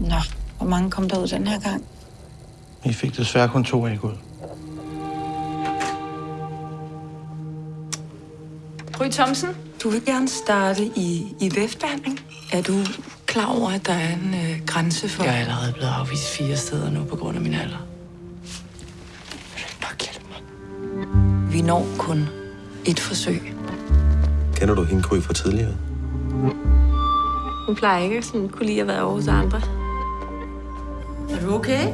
Nå, hvor mange kom der ud den her gang? Vi fik desværre kun to æg ud. Gry Thomsen, du vil gerne starte i, i væftbehandling. Er du klar over, at der er en øh, grænse for... Jeg er allerede blevet afvist fire steder nu på grund af min alder. mig. Vi når kun et forsøg. Kender du hende Gry fra tidligere? Hun plejer ikke sådan kunne lide at være over hos andre. Er du okay?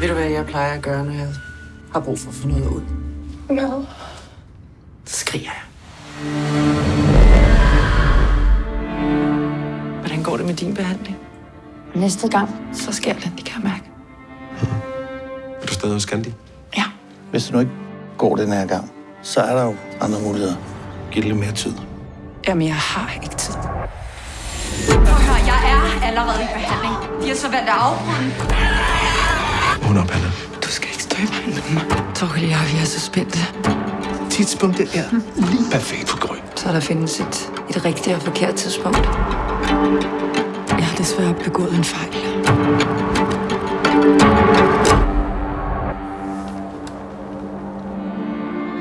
Ved du, hvad jeg plejer at gøre, når jeg har brug for at få noget ud? Hvad? Så skriger jeg. Hvordan går det med din behandling? Næste gang, så sker det. Det kan jeg mærke. Er du stadig hos Gandhi? Ja. Hvis det nu ikke går den her gang, så er der jo andre muligheder. Giv det lidt mere tid. Jamen, jeg har ikke tid. Allerede i behandling. De har så valgt at afbryde. Hun op, Anna. Du skal ikke stå i vejen med mig. Torkel jeg, vi er så spændte. Tidspunktet er lige perfekt for Gry. Så der findes et, et rigtigt og forkert tidspunkt. Jeg har desværre begået en fejl.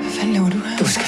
Hvad fanden laver du her? Du skal